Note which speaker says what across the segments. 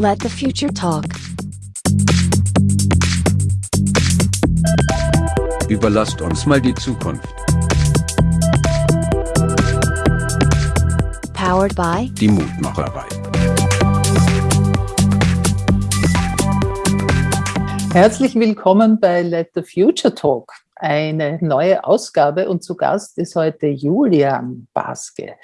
Speaker 1: Let the future talk.
Speaker 2: Überlasst uns mal die Zukunft.
Speaker 1: Powered by
Speaker 2: Die Mutmacherei.
Speaker 3: Herzlich willkommen bei Let the Future Talk, eine neue Ausgabe und zu Gast ist heute Julian Baske.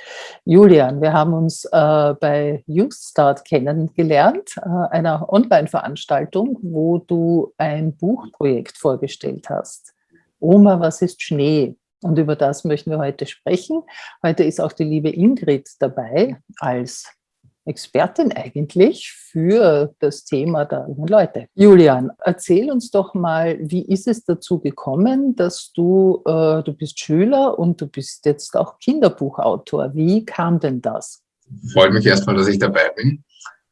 Speaker 3: Julian, wir haben uns äh, bei Youth Start kennengelernt, äh, einer Online-Veranstaltung, wo du ein Buchprojekt vorgestellt hast. Oma, was ist Schnee? Und über das möchten wir heute sprechen. Heute ist auch die liebe Ingrid dabei als Expertin eigentlich für das Thema der jungen Leute. Julian, erzähl uns doch mal, wie ist es dazu gekommen, dass du, äh, du bist Schüler und du bist jetzt auch Kinderbuchautor. Wie kam denn das?
Speaker 4: Freut mich erstmal, dass ich dabei bin.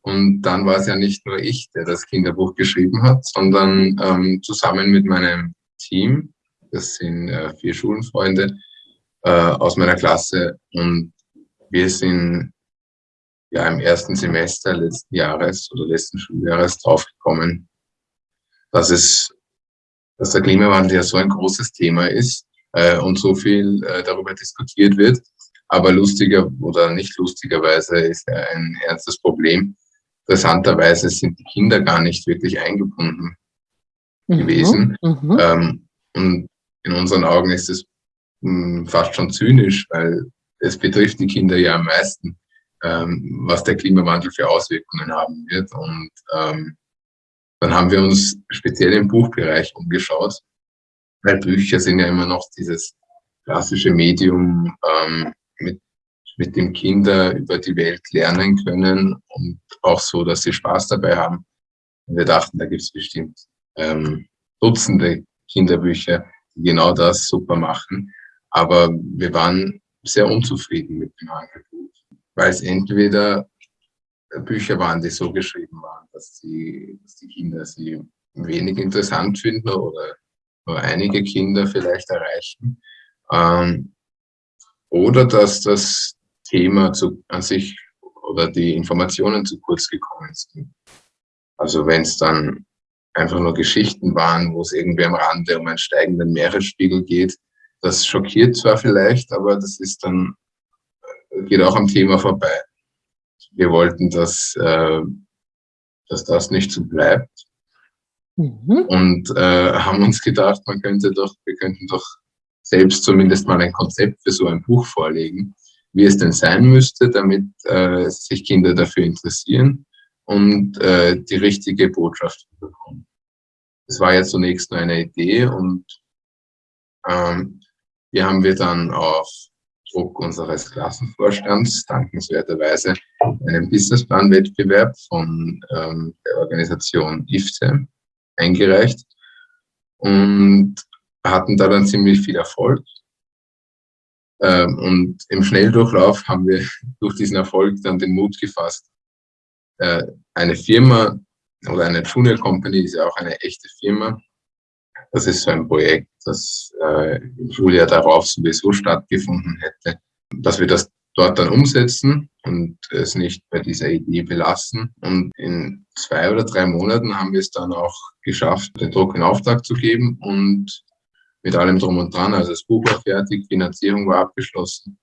Speaker 4: Und dann war es ja nicht nur ich, der das Kinderbuch geschrieben hat, sondern ähm, zusammen mit meinem Team, das sind äh, vier Schulenfreunde äh, aus meiner Klasse und wir sind ja im ersten Semester letzten Jahres oder letzten Schuljahres draufgekommen, dass es, dass der Klimawandel ja so ein großes Thema ist äh, und so viel äh, darüber diskutiert wird. Aber lustiger oder nicht lustigerweise ist er ein ernstes Problem. Interessanterweise sind die Kinder gar nicht wirklich eingebunden mhm. gewesen. Mhm. Ähm, und in unseren Augen ist es mh, hm, fast schon zynisch, weil es betrifft die Kinder ja am meisten ähm, was der Klimawandel für Auswirkungen haben wird. Und ähm, dann haben wir uns speziell im Buchbereich umgeschaut, weil Bücher sind ja immer noch dieses klassische Medium, ähm, mit, mit dem Kinder über die Welt lernen können und auch so, dass sie Spaß dabei haben. Und wir dachten, da gibt es bestimmt ähm, Dutzende Kinderbücher, die genau das super machen. Aber wir waren sehr unzufrieden mit dem Angebot weil es entweder Bücher waren, die so geschrieben waren, dass die, dass die Kinder sie wenig interessant finden oder nur einige Kinder vielleicht erreichen. Ähm, oder dass das Thema zu, an sich oder die Informationen zu kurz gekommen sind. Also wenn es dann einfach nur Geschichten waren, wo es irgendwie am Rande um einen steigenden Meeresspiegel geht, das schockiert zwar vielleicht, aber das ist dann geht auch am Thema vorbei. Wir wollten, dass, äh, dass das nicht so bleibt. Mhm. Und äh, haben uns gedacht, man könnte doch, wir könnten doch selbst zumindest mal ein Konzept für so ein Buch vorlegen, wie es denn sein müsste, damit äh, sich Kinder dafür interessieren und äh, die richtige Botschaft bekommen. Das war jetzt zunächst nur eine Idee und ähm, hier haben wir dann auf Druck unseres Klassenvorstands dankenswerterweise einen Businessplan-Wettbewerb von ähm, der Organisation IFTE eingereicht und hatten da dann ziemlich viel Erfolg. Ähm, und im Schnelldurchlauf haben wir durch diesen Erfolg dann den Mut gefasst, äh, eine Firma oder eine Junior Company ist ja auch eine echte Firma, das ist so ein Projekt, das äh, im Schuljahr darauf sowieso stattgefunden hätte, dass wir das dort dann umsetzen und es nicht bei dieser Idee belassen. Und in zwei oder drei Monaten haben wir es dann auch geschafft, den Druck in Auftrag zu geben und mit allem drum und dran. Also das Buch war fertig, Finanzierung war abgeschlossen.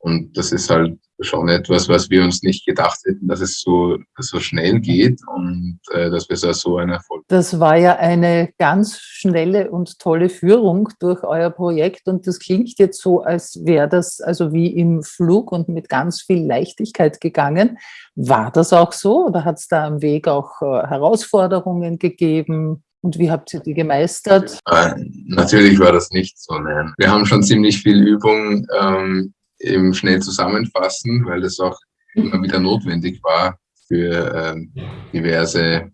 Speaker 4: Und das ist halt schon etwas, was wir uns nicht gedacht hätten, dass es so, so schnell geht und äh, dass wir so einen Erfolg
Speaker 3: Das war ja eine ganz schnelle und tolle Führung durch euer Projekt und das klingt jetzt so, als wäre das also wie im Flug und mit ganz viel Leichtigkeit gegangen. War das auch so oder hat es da am Weg auch äh, Herausforderungen gegeben? Und wie habt ihr die gemeistert?
Speaker 4: Äh, natürlich war das nicht so. Nein. Wir haben schon ziemlich viel Übung ähm, eben schnell zusammenfassen, weil das auch immer wieder notwendig war für ähm, diverse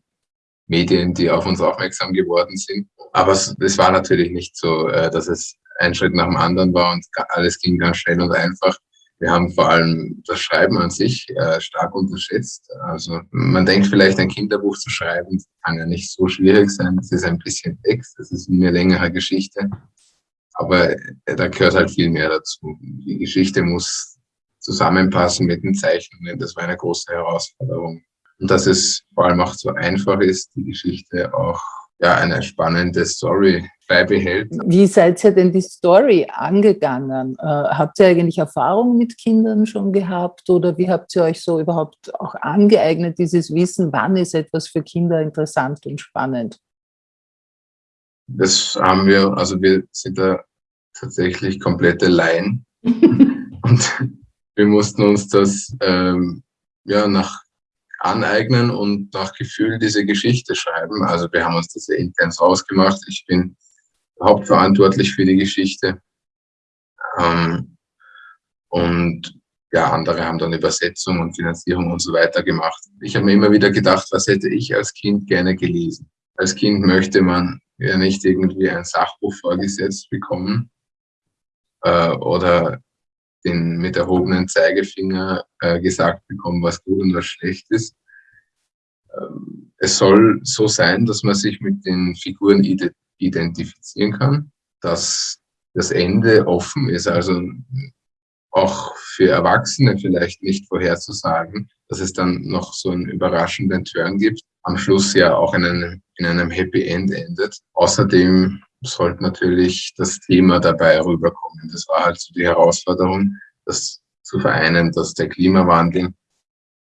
Speaker 4: Medien, die auf uns aufmerksam geworden sind. Aber es, war natürlich nicht so, äh, dass es ein Schritt nach dem anderen war und alles ging ganz schnell und einfach. Wir haben vor allem das Schreiben an sich äh, stark unterschätzt. Also man denkt vielleicht, ein Kinderbuch zu schreiben, kann ja nicht so schwierig sein. Es ist ein bisschen Text, es ist eine längere Geschichte. Aber äh, da gehört halt viel mehr dazu. Die Geschichte muss zusammenpassen mit den Zeichnungen. Das war eine große Herausforderung. Und dass es vor allem auch so einfach ist, die Geschichte auch ja, eine spannende Story beibehält.
Speaker 3: Wie seid ihr denn die Story angegangen? Äh, habt ihr eigentlich Erfahrung mit Kindern schon gehabt oder wie habt ihr euch so überhaupt auch angeeignet, dieses Wissen, wann ist etwas für Kinder interessant und spannend?
Speaker 4: Das haben wir, also wir sind da tatsächlich komplette Laien und wir mussten uns das ähm, ja nach aneignen und nach Gefühl diese Geschichte schreiben. Also wir haben uns das ja intens rausgemacht. Ich bin hauptverantwortlich für die Geschichte. Ähm, und ja, andere haben dann Übersetzung und Finanzierung und so weiter gemacht. Ich habe mir immer wieder gedacht, was hätte ich als Kind gerne gelesen? Als Kind möchte man ja nicht irgendwie ein Sachbuch vorgesetzt bekommen äh, oder den mit erhobenen Zeigefinger äh, gesagt bekommen, was gut und was schlecht ist. Ähm, es soll so sein, dass man sich mit den Figuren identifizieren kann, dass das Ende offen ist, also auch für Erwachsene vielleicht nicht vorherzusagen, dass es dann noch so einen überraschenden Turn gibt, am Schluss ja auch in einem, in einem Happy End endet. Außerdem sollte natürlich das Thema dabei rüberkommen. Das war halt so die Herausforderung, das zu vereinen, dass der Klimawandel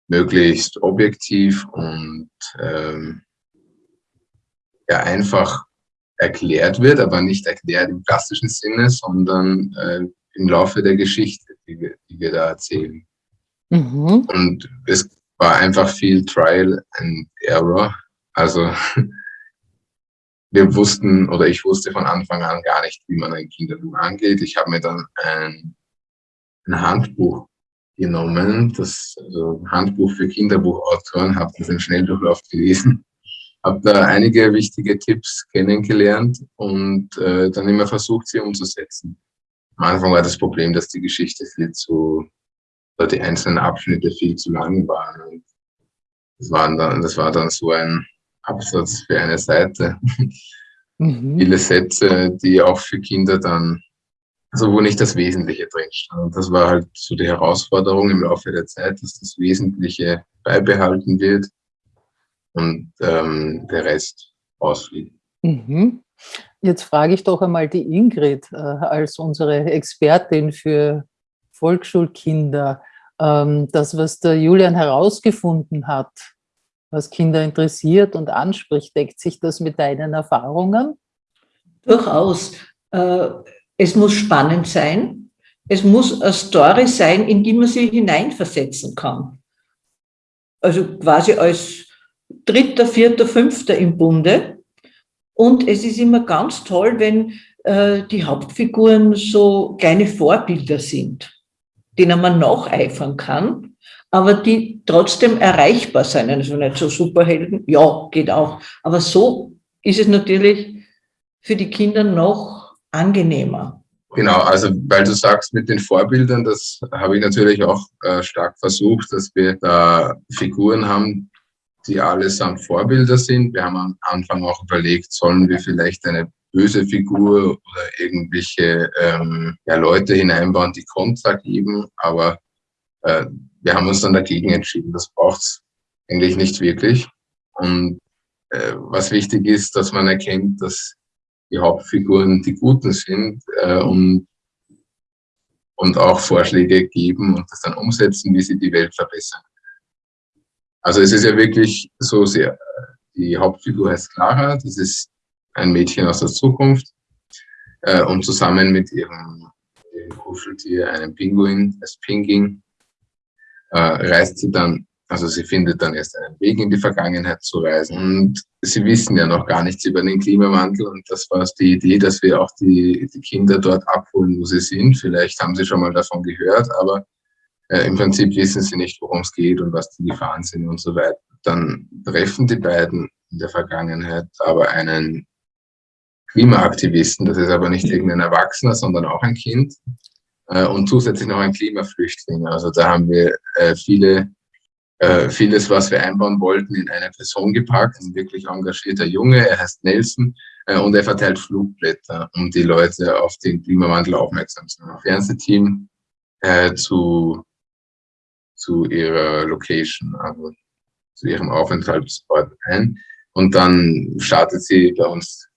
Speaker 4: möglichst objektiv und ähm, ja, einfach erklärt wird, aber nicht erklärt im klassischen Sinne, sondern äh, im Laufe der Geschichte, die wir, die wir da erzählen. Mhm. Und es war einfach viel Trial and Error. Also wir wussten oder ich wusste von Anfang an gar nicht, wie man ein Kinderbuch angeht. Ich habe mir dann ein, ein Handbuch genommen, das also Handbuch für Kinderbuchautoren, habe das im Schnelldurchlauf gelesen, habe da einige wichtige Tipps kennengelernt und äh, dann immer versucht, sie umzusetzen. Am Anfang war das Problem, dass die Geschichte viel zu, oder die einzelnen Abschnitte viel zu lang waren. Und das, waren dann, das war dann so ein Absatz für eine Seite. Mhm. Viele Sätze, die auch für Kinder dann, also wo nicht das Wesentliche drin stand. Und das war halt so die Herausforderung im Laufe der Zeit, dass das Wesentliche beibehalten wird und ähm, der Rest ausfliegt.
Speaker 3: Mhm. Jetzt frage ich doch einmal die Ingrid äh, als unsere Expertin für Volksschulkinder. Ähm, das, was der Julian herausgefunden hat, was Kinder interessiert und anspricht. Deckt sich das mit deinen Erfahrungen?
Speaker 5: Durchaus. Äh, es muss spannend sein. Es muss eine Story sein, in die man sich hineinversetzen kann. Also quasi als dritter, vierter, fünfter im Bunde. Und es ist immer ganz toll, wenn äh, die Hauptfiguren so kleine Vorbilder sind, denen man nacheifern kann aber die trotzdem erreichbar sein. Also nicht so Superhelden, ja, geht auch. Aber so ist es natürlich für die Kinder noch angenehmer.
Speaker 4: Genau, also weil du sagst mit den Vorbildern, das habe ich natürlich auch äh, stark versucht, dass wir da Figuren haben, die allesamt Vorbilder sind. Wir haben am Anfang auch überlegt, sollen wir vielleicht eine böse Figur oder irgendwelche ähm, ja, Leute hineinbauen, die Kontra geben, aber äh, wir haben uns dann dagegen entschieden. Das braucht es eigentlich nicht wirklich. Und äh, was wichtig ist, dass man erkennt, dass die Hauptfiguren die Guten sind äh, und, und auch Vorschläge geben und das dann umsetzen, wie sie die Welt verbessern. Also es ist ja wirklich so sehr, die Hauptfigur heißt Clara, das ist ein Mädchen aus der Zukunft äh, und zusammen mit ihrem, ihrem Kuscheltier, einem Pinguin, das Pinging, äh, reist sie dann, also sie findet dann erst einen Weg in die Vergangenheit zu reisen. Und sie wissen ja noch gar nichts über den Klimawandel. Und das war die Idee, dass wir auch die, die Kinder dort abholen, wo sie sind. Vielleicht haben sie schon mal davon gehört, aber äh, im Prinzip wissen sie nicht, worum es geht und was die Gefahren sind und so weiter. Dann treffen die beiden in der Vergangenheit aber einen Klimaaktivisten, das ist aber nicht irgendein Erwachsener, sondern auch ein Kind, äh, und zusätzlich noch ein Klimaflüchtling. Also da haben wir äh, viele, äh, vieles, was wir einbauen wollten, in eine Person gepackt. Ein wirklich engagierter Junge, er heißt Nelson äh, und er verteilt Flugblätter, um die Leute auf den Klimawandel aufmerksam zu machen. Fernsehteam äh, zu, zu ihrer Location. Also zu ihrem Aufenthaltsort ein. Und dann startet sie bei uns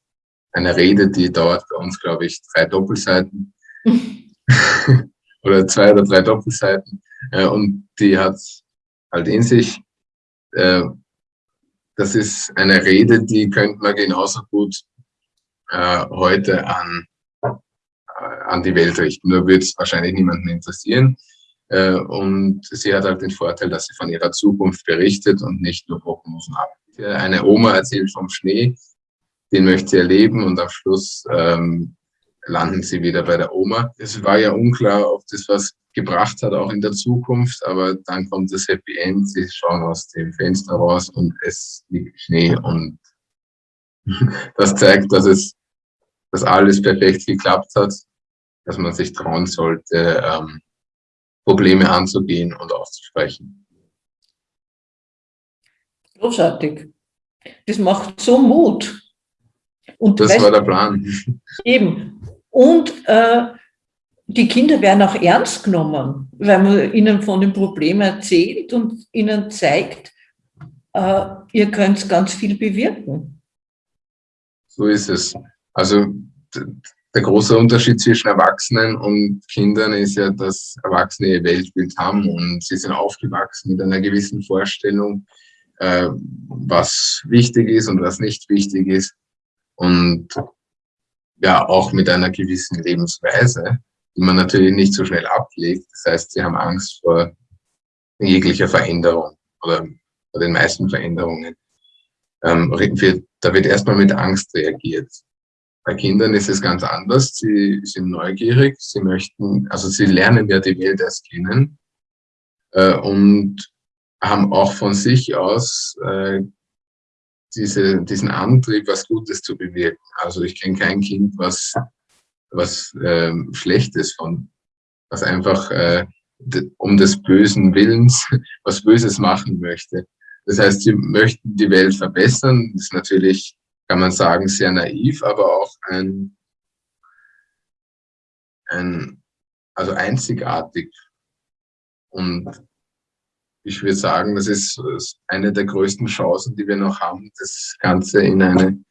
Speaker 4: eine Rede, die dauert bei uns, glaube ich, drei Doppelseiten. oder zwei oder drei Doppelseiten. Äh, und die hat halt in sich, äh, das ist eine Rede, die könnte man genauso gut äh, heute an, an die Welt richten. Nur wird es wahrscheinlich niemanden interessieren. Äh, und sie hat halt den Vorteil, dass sie von ihrer Zukunft berichtet und nicht nur Prognosen ab. Eine Oma erzählt vom Schnee, den möchte sie erleben und am Schluss ähm, landen sie wieder bei der Oma. Es war ja unklar, ob das was gebracht hat, auch in der Zukunft, aber dann kommt das Happy End, sie schauen aus dem Fenster raus und es liegt Schnee und das zeigt, dass es, dass alles perfekt geklappt hat, dass man sich trauen sollte, ähm, Probleme anzugehen und auszusprechen.
Speaker 5: Großartig. Das macht so Mut.
Speaker 4: Und das weißt, war der Plan.
Speaker 5: Eben. Und äh, die Kinder werden auch ernst genommen, weil man ihnen von dem Problem erzählt und ihnen zeigt, äh, ihr könnt ganz viel bewirken.
Speaker 4: So ist es. Also der große Unterschied zwischen Erwachsenen und Kindern ist ja, dass Erwachsene ihr Weltbild haben und sie sind aufgewachsen mit einer gewissen Vorstellung, äh, was wichtig ist und was nicht wichtig ist. Und ja, auch mit einer gewissen Lebensweise, die man natürlich nicht so schnell ablegt. Das heißt, sie haben Angst vor jeglicher Veränderung oder vor den meisten Veränderungen. Ähm, da wird erstmal mit Angst reagiert. Bei Kindern ist es ganz anders. Sie sind neugierig, sie möchten, also sie lernen ja die Welt erst kennen äh, und haben auch von sich aus äh, diese, diesen Antrieb, was Gutes zu bewirken. Also ich kenne kein Kind, was, was ähm, Schlechtes von, was einfach äh, um des bösen Willens was Böses machen möchte. Das heißt, sie möchten die Welt verbessern. Das ist natürlich kann man sagen, sehr naiv, aber auch ein, ein also einzigartig. Und ich würde sagen, das ist eine der größten Chancen, die wir noch haben, das Ganze in eine,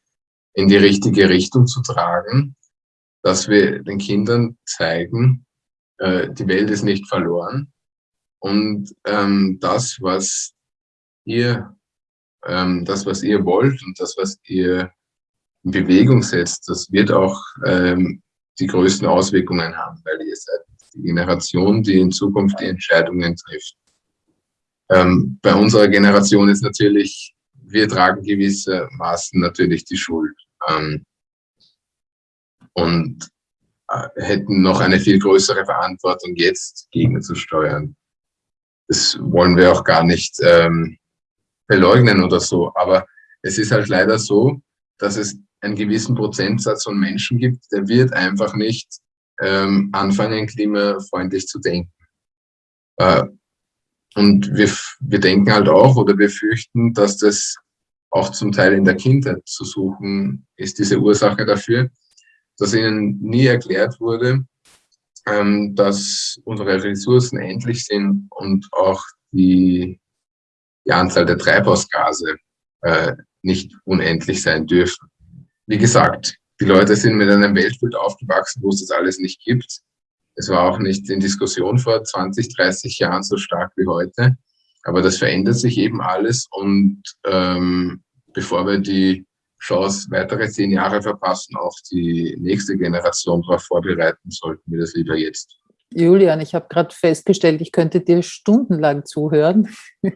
Speaker 4: in die richtige Richtung zu tragen, dass wir den Kindern zeigen, äh, die Welt ist nicht verloren und ähm, das, was ihr ähm, das, was ihr wollt und das, was ihr in Bewegung setzt, das wird auch ähm, die größten Auswirkungen haben, weil ihr seid die Generation, die in Zukunft die Entscheidungen trifft. Ähm, bei unserer Generation ist natürlich, wir tragen gewissermaßen natürlich die Schuld ähm, und äh, hätten noch eine viel größere Verantwortung jetzt gegenzusteuern. Das wollen wir auch gar nicht ähm, beleugnen oder so. Aber es ist halt leider so, dass es einen gewissen Prozentsatz von Menschen gibt, der wird einfach nicht ähm, anfangen, klimafreundlich zu denken. Äh, und wir, wir denken halt auch oder wir fürchten, dass das auch zum Teil in der Kindheit zu suchen ist, diese Ursache dafür, dass ihnen nie erklärt wurde, ähm, dass unsere Ressourcen endlich sind und auch die die Anzahl der Treibhausgase äh, nicht unendlich sein dürfen. Wie gesagt, die Leute sind mit einem Weltbild aufgewachsen, wo es das alles nicht gibt. Es war auch nicht in Diskussion vor 20, 30 Jahren so stark wie heute. Aber das verändert sich eben alles und ähm, bevor wir die Chance weitere zehn Jahre verpassen, auch die nächste Generation darauf vorbereiten, sollten wir das lieber jetzt
Speaker 3: Julian, ich habe gerade festgestellt, ich könnte dir stundenlang zuhören.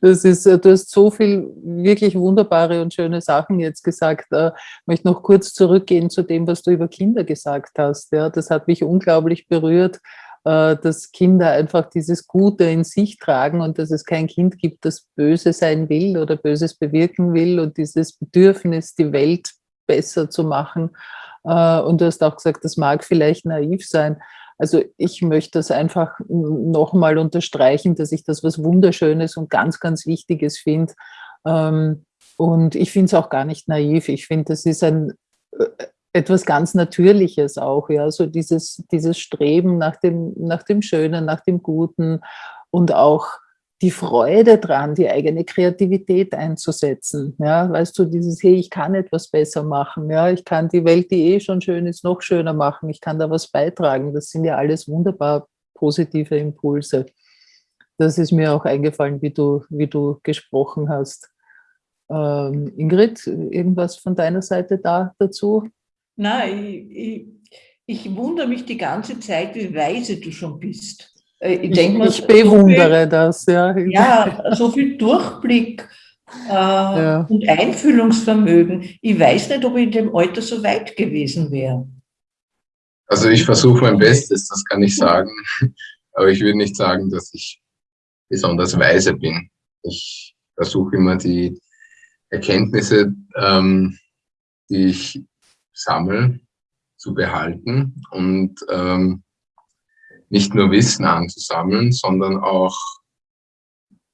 Speaker 3: Das ist, äh, du hast so viel wirklich wunderbare und schöne Sachen jetzt gesagt. Ich äh, möchte noch kurz zurückgehen zu dem, was du über Kinder gesagt hast. Ja, das hat mich unglaublich berührt, äh, dass Kinder einfach dieses Gute in sich tragen und dass es kein Kind gibt, das böse sein will oder Böses bewirken will und dieses Bedürfnis, die Welt besser zu machen. Und du hast auch gesagt, das mag vielleicht naiv sein, also ich möchte das einfach nochmal unterstreichen, dass ich das was Wunderschönes und ganz, ganz Wichtiges finde. Ähm, und ich finde es auch gar nicht naiv. Ich finde, das ist ein äh, etwas ganz Natürliches auch, ja, so dieses, dieses Streben nach dem, nach dem Schönen, nach dem Guten und auch die Freude dran, die eigene Kreativität einzusetzen. Ja, weißt du, dieses, hey, ich kann etwas besser machen, ja, ich kann die Welt, die eh schon schön ist, noch schöner machen, ich kann da was beitragen. Das sind ja alles wunderbar positive Impulse. Das ist mir auch eingefallen, wie du, wie du gesprochen hast. Ähm, Ingrid, irgendwas von deiner Seite da dazu?
Speaker 5: Nein, ich, ich, ich wundere mich die ganze Zeit, wie weise du schon bist. Äh, ich,
Speaker 3: ich, mal, ich bewundere so viel, das, ja.
Speaker 5: Ja, so viel Durchblick äh, ja. und Einfühlungsvermögen. Ich weiß nicht, ob ich in dem Alter so weit gewesen wäre.
Speaker 4: Also ich versuche mein Bestes, das kann ich sagen. Aber ich würde nicht sagen, dass ich besonders weise bin. Ich versuche immer die Erkenntnisse, ähm, die ich sammle, zu behalten und ähm, nicht nur Wissen anzusammeln, sondern auch,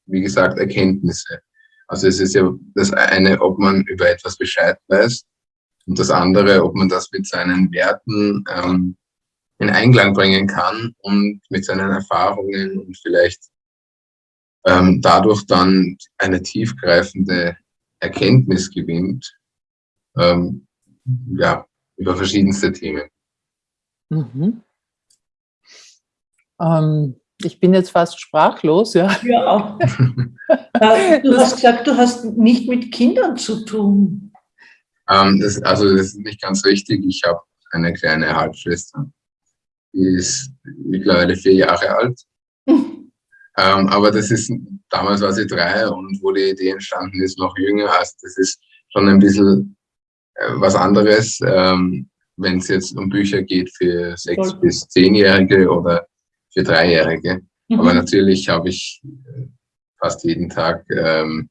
Speaker 4: wie gesagt, Erkenntnisse. Also es ist ja das eine, ob man über etwas Bescheid weiß und das andere, ob man das mit seinen Werten ähm, in Einklang bringen kann und mit seinen Erfahrungen und vielleicht ähm, dadurch dann eine tiefgreifende Erkenntnis gewinnt, ähm, ja, über verschiedenste Themen.
Speaker 3: Mhm. Ähm, ich bin jetzt fast sprachlos, ja.
Speaker 5: Ja. Du hast gesagt, du hast nicht mit Kindern zu tun.
Speaker 4: Ähm, das, also das ist nicht ganz richtig. Ich habe eine kleine Halbschwester. Die ist mittlerweile vier Jahre alt. ähm, aber das ist, damals war sie drei und wo die Idee entstanden ist, noch jünger. Also das ist schon ein bisschen äh, was anderes, ähm, wenn es jetzt um Bücher geht für sechs bis zehnjährige oder für Dreijährige. Mhm. Aber natürlich habe ich äh, fast jeden Tag, ähm,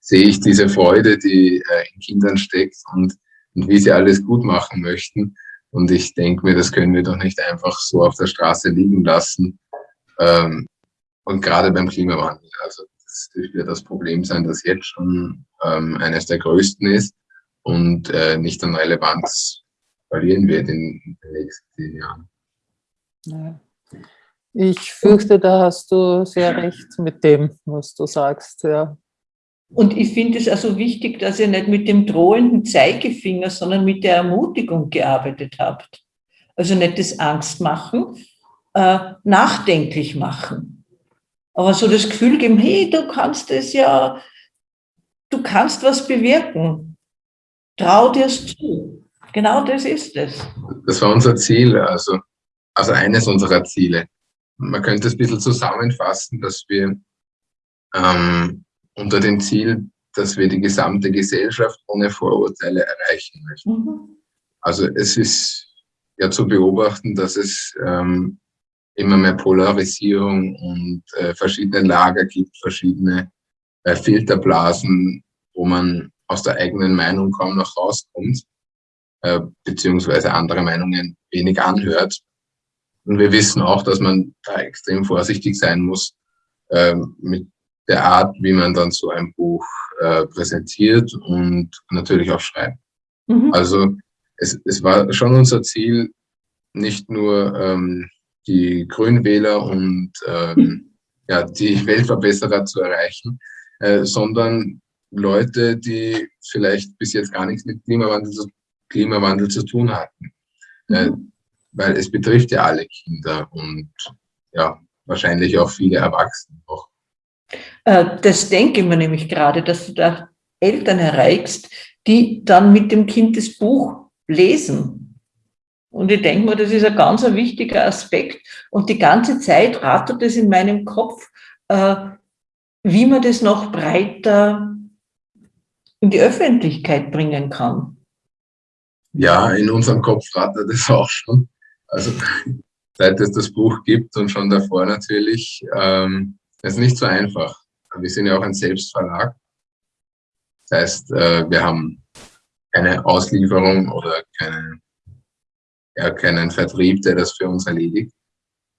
Speaker 4: sehe ich diese Freude, die äh, in Kindern steckt und, und wie sie alles gut machen möchten. Und ich denke mir, das können wir doch nicht einfach so auf der Straße liegen lassen. Ähm, und gerade beim Klimawandel. Also das wird das Problem sein, das jetzt schon ähm, eines der größten ist und äh, nicht an Relevanz verlieren wird in, in den nächsten zehn Jahren.
Speaker 3: Ja. Ich fürchte, da hast du sehr recht mit dem, was du sagst. Ja.
Speaker 5: Und ich finde es also wichtig, dass ihr nicht mit dem drohenden Zeigefinger, sondern mit der Ermutigung gearbeitet habt. Also nicht das Angst machen, äh, nachdenklich machen. Aber so das Gefühl geben, hey, du kannst es ja, du kannst was bewirken. Trau dir es zu. Genau das ist es.
Speaker 4: Das war unser Ziel, also, also eines unserer Ziele man könnte es ein bisschen zusammenfassen, dass wir ähm, unter dem Ziel, dass wir die gesamte Gesellschaft ohne Vorurteile erreichen möchten. Mhm. Also es ist ja zu beobachten, dass es ähm, immer mehr Polarisierung und äh, verschiedene Lager gibt, verschiedene äh, Filterblasen, wo man aus der eigenen Meinung kaum noch rauskommt, äh, beziehungsweise andere Meinungen wenig anhört. Und wir wissen auch, dass man da extrem vorsichtig sein muss ähm, mit der Art, wie man dann so ein Buch äh, präsentiert und natürlich auch schreibt. Mhm. Also es, es war schon unser Ziel, nicht nur ähm, die Grünwähler und ähm, ja, die Weltverbesserer zu erreichen, äh, sondern Leute, die vielleicht bis jetzt gar nichts mit Klimawandel zu, Klimawandel zu tun hatten. Äh, mhm weil es betrifft ja alle Kinder und ja, wahrscheinlich auch viele Erwachsene noch.
Speaker 5: Äh, das denke ich mir nämlich gerade, dass du da Eltern erreichst, die dann mit dem Kind das Buch lesen. Und ich denke mir, das ist ein ganz wichtiger Aspekt. Und die ganze Zeit rattert es in meinem Kopf, äh, wie man das noch breiter in die Öffentlichkeit bringen kann.
Speaker 4: Ja, in unserem Kopf rattert es auch schon. Also seit es das Buch gibt und schon davor natürlich, ähm, ist nicht so einfach. Wir sind ja auch ein Selbstverlag. Das heißt, äh, wir haben keine Auslieferung oder keine, ja, keinen Vertrieb, der das für uns erledigt.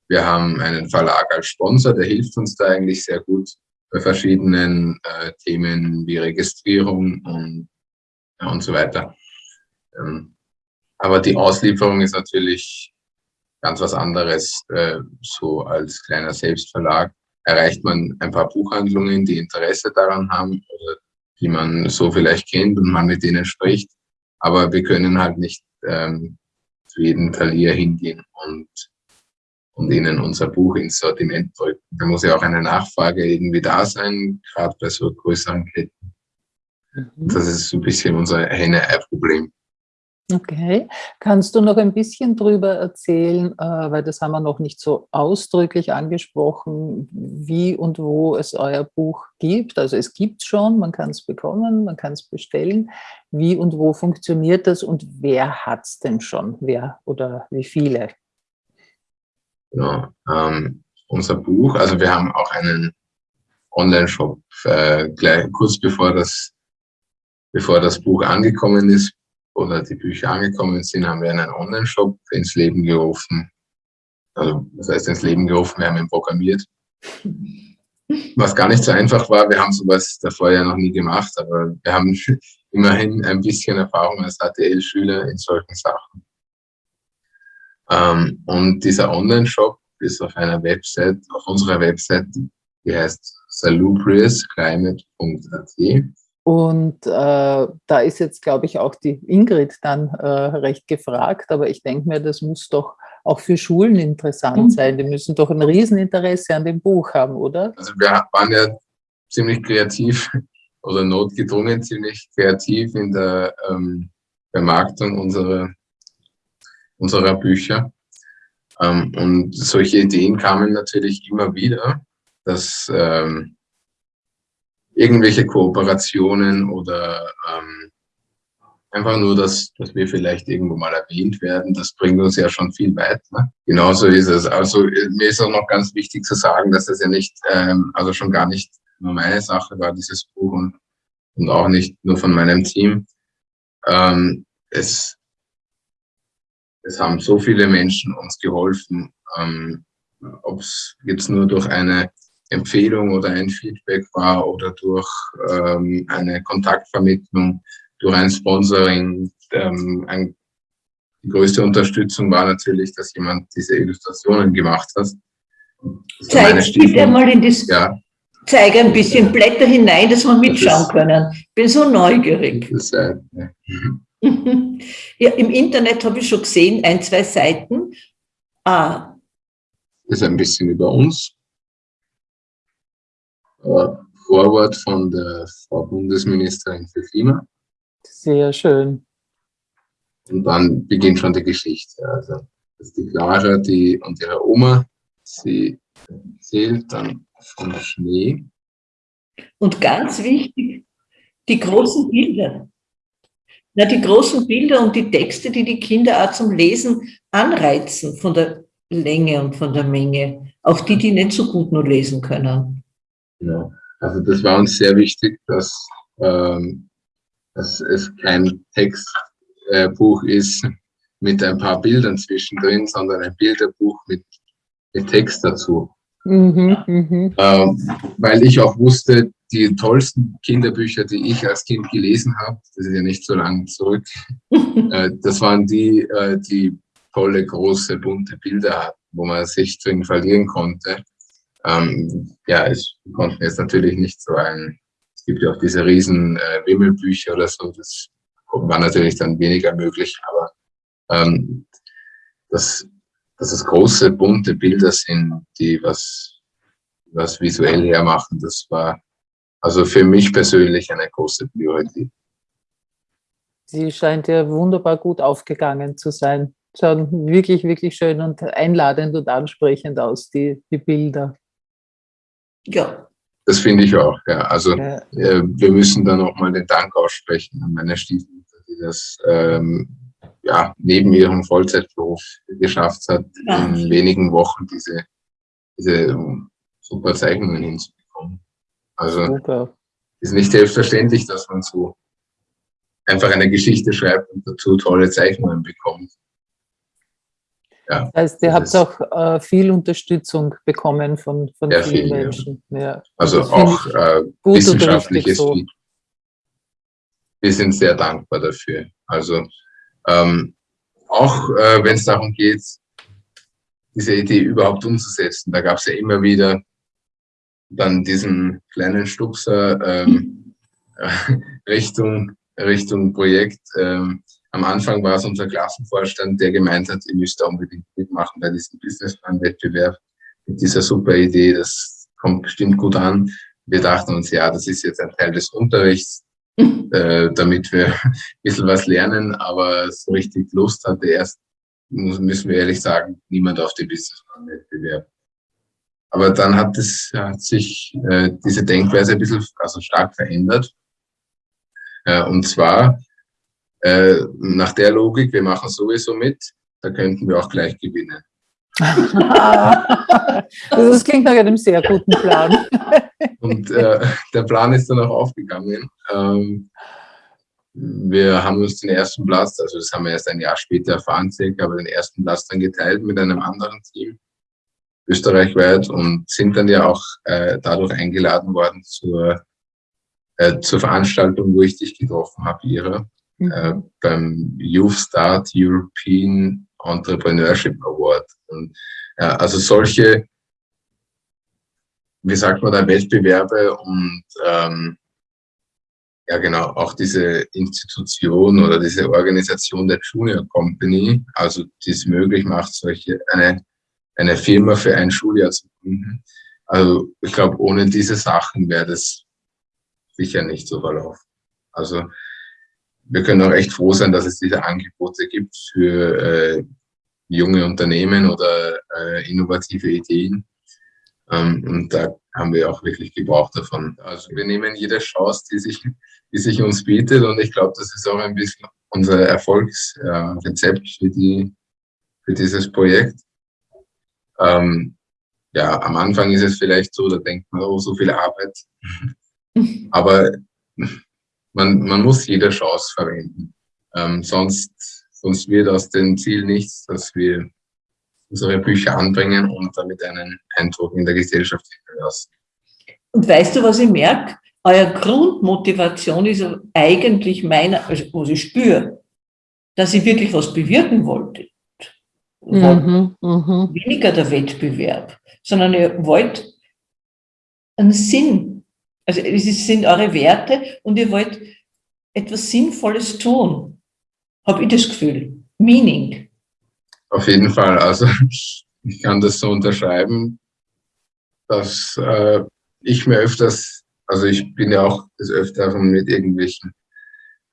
Speaker 4: Wir haben einen Verlag als Sponsor, der hilft uns da eigentlich sehr gut bei verschiedenen äh, Themen wie Registrierung und, ja, und so weiter. Ähm, aber die Auslieferung ist natürlich ganz was anderes, äh, so als kleiner Selbstverlag. erreicht man ein paar Buchhandlungen, die Interesse daran haben oder die man so vielleicht kennt und man mit denen spricht. Aber wir können halt nicht ähm, zu jedem Talier hingehen und, und ihnen unser Buch ins Sortiment drücken. Da muss ja auch eine Nachfrage irgendwie da sein, gerade bei so größeren Ketten. Mhm. Das ist so ein bisschen unser Henne-Ei-Problem.
Speaker 3: Okay. Kannst du noch ein bisschen darüber erzählen, äh, weil das haben wir noch nicht so ausdrücklich angesprochen, wie und wo es euer Buch gibt? Also es gibt schon, man kann es bekommen, man kann es bestellen. Wie und wo funktioniert das und wer hat es denn schon? Wer oder wie viele?
Speaker 4: Ja, ähm, unser Buch, also wir haben auch einen Online-Shop, äh, kurz bevor das, bevor das Buch angekommen ist, oder die Bücher angekommen sind, haben wir einen Online-Shop ins Leben gerufen. Also, das heißt ins Leben gerufen, wir haben ihn programmiert. Was gar nicht so einfach war, wir haben sowas davor ja noch nie gemacht, aber wir haben immerhin ein bisschen Erfahrung als ATL-Schüler in solchen Sachen. Ähm, und dieser Online-Shop ist auf einer Website, auf unserer Website, die heißt salubriousclimate.at.
Speaker 3: Und äh, da ist jetzt, glaube ich, auch die Ingrid dann äh, recht gefragt, aber ich denke mir, das muss doch auch für Schulen interessant mhm. sein. Die müssen doch ein Rieseninteresse an dem Buch haben, oder?
Speaker 4: Also wir waren ja ziemlich kreativ oder notgedrungen ziemlich kreativ in der ähm, Vermarktung unserer, unserer Bücher. Ähm, und solche Ideen kamen natürlich immer wieder, dass ähm, irgendwelche Kooperationen oder ähm, einfach nur, dass, dass wir vielleicht irgendwo mal erwähnt werden, das bringt uns ja schon viel weiter. Ne? Genauso ist es. Also mir ist auch noch ganz wichtig zu sagen, dass das ja nicht, ähm, also schon gar nicht nur meine Sache war, dieses Buch und, und auch nicht nur von meinem Team. Ähm, es, es haben so viele Menschen uns geholfen, ähm, ob es jetzt nur durch eine Empfehlung oder ein Feedback war oder durch ähm, eine Kontaktvermittlung, durch ein Sponsoring. Ähm, ein, die größte Unterstützung war natürlich, dass jemand diese Illustrationen gemacht hat.
Speaker 5: Zeig bitte mal in das, ja. zeige ein bisschen Blätter hinein, dass wir mitschauen das können. Ich bin so neugierig. Das, äh, ja. ja, Im Internet habe ich schon gesehen, ein, zwei Seiten.
Speaker 4: Ah. Das ist ein bisschen über uns. Vorwort von der Frau Bundesministerin für Klima.
Speaker 3: Sehr schön.
Speaker 4: Und dann beginnt schon die Geschichte. Also, das ist die Clara die, und ihre Oma, sie erzählt dann vom Schnee.
Speaker 5: Und ganz wichtig, die großen Bilder. Na, die großen Bilder und die Texte, die die Kinder auch zum Lesen anreizen, von der Länge und von der Menge, auch die, die nicht so gut nur lesen können.
Speaker 4: Genau. Also das war uns sehr wichtig, dass, ähm, dass es kein Textbuch äh, ist mit ein paar Bildern zwischendrin, sondern ein Bilderbuch mit, mit Text dazu. Mhm, mhm. Ähm, weil ich auch wusste, die tollsten Kinderbücher, die ich als Kind gelesen habe, das ist ja nicht so lange zurück, äh, das waren die, äh, die tolle, große, bunte Bilder hatten, wo man sich drin verlieren konnte. Ähm, ja, ich konnte jetzt natürlich nicht so ein, es gibt ja auch diese riesen äh, Wimmelbücher oder so, das war natürlich dann weniger möglich, aber ähm, dass, dass es große, bunte Bilder sind, die was, was visuell hermachen, das war also für mich persönlich eine große Priorität.
Speaker 3: Sie scheint ja wunderbar gut aufgegangen zu sein. Schauen wirklich, wirklich schön und einladend und ansprechend aus, die, die Bilder.
Speaker 4: Ja. Das finde ich auch, ja. Also ja. Äh, wir müssen dann auch mal den Dank aussprechen an meine Stiefmutter, die das ähm, ja, neben ihrem Vollzeitberuf geschafft hat, ja. in wenigen Wochen diese, diese super Zeichnungen hinzubekommen. Also super. ist nicht selbstverständlich, dass man so einfach eine Geschichte schreibt und dazu tolle Zeichnungen bekommt.
Speaker 3: Ja, das heißt, ihr habt auch äh, viel Unterstützung bekommen von, von vielen viel, Menschen. Ja.
Speaker 4: Ja. Also auch äh, wissenschaftliches so. Feedback. Wir sind sehr dankbar dafür. Also ähm, auch äh, wenn es darum geht, diese Idee überhaupt umzusetzen, da gab es ja immer wieder dann diesen kleinen Stupser ähm, Richtung, Richtung Projekt. Ähm, am Anfang war es unser Klassenvorstand, der gemeint hat, ihr müsst unbedingt mitmachen bei diesem Businessplan-Wettbewerb mit dieser super Idee, das kommt bestimmt gut an. Wir dachten uns, ja, das ist jetzt ein Teil des Unterrichts, äh, damit wir ein bisschen was lernen, aber so richtig Lust hatte erst, müssen wir ehrlich sagen, niemand auf den Businessplan-Wettbewerb. Aber dann hat, es, hat sich äh, diese Denkweise ein bisschen, also stark verändert. Äh, und zwar äh, nach der Logik, wir machen sowieso mit, da könnten wir auch gleich gewinnen.
Speaker 3: das klingt nach einem sehr guten Plan.
Speaker 4: Und äh, der Plan ist dann auch aufgegangen. Ähm, wir haben uns den ersten Platz, also das haben wir erst ein Jahr später erfahren, aber den ersten Platz dann geteilt mit einem anderen Team österreichweit und sind dann ja auch äh, dadurch eingeladen worden zur, äh, zur Veranstaltung, wo ich dich getroffen habe, Ira, äh, beim Youth Start European Entrepreneurship Award. Und, also solche, wie sagt man da, Wettbewerbe und ähm, ja genau, auch diese Institution oder diese Organisation der Junior Company, also die es möglich macht, solche eine eine Firma für ein Schuljahr zu gründen. Also ich glaube, ohne diese Sachen wäre das sicher nicht so verlaufen. Also wir können auch echt froh sein, dass es diese Angebote gibt für äh, junge Unternehmen oder äh, innovative Ideen. Ähm, und da haben wir auch wirklich gebraucht davon. Also wir nehmen jede Chance, die sich, die sich uns bietet. Und ich glaube, das ist auch ein bisschen unser Erfolgsrezept äh, für, die, für dieses Projekt. Ähm, ja, am Anfang ist es vielleicht so, da denkt man, oh, so viel Arbeit. Aber man, man muss jede Chance verwenden. Ähm, sonst, sonst wird aus dem Ziel nichts, dass wir unsere Bücher anbringen und damit einen Eindruck in der Gesellschaft hinterlassen.
Speaker 5: Und weißt du, was ich merke? Euer Grundmotivation ist eigentlich meine, also was ich spüre, dass ich wirklich was bewirken wollte mhm, mh. weniger der Wettbewerb, sondern ihr wollt einen Sinn. Also es sind eure Werte und ihr wollt etwas Sinnvolles tun. Habe ich das Gefühl. Meaning.
Speaker 4: Auf jeden Fall. Also ich kann das so unterschreiben, dass äh, ich mir öfters, also ich bin ja auch des Öfteren mit irgendwelchen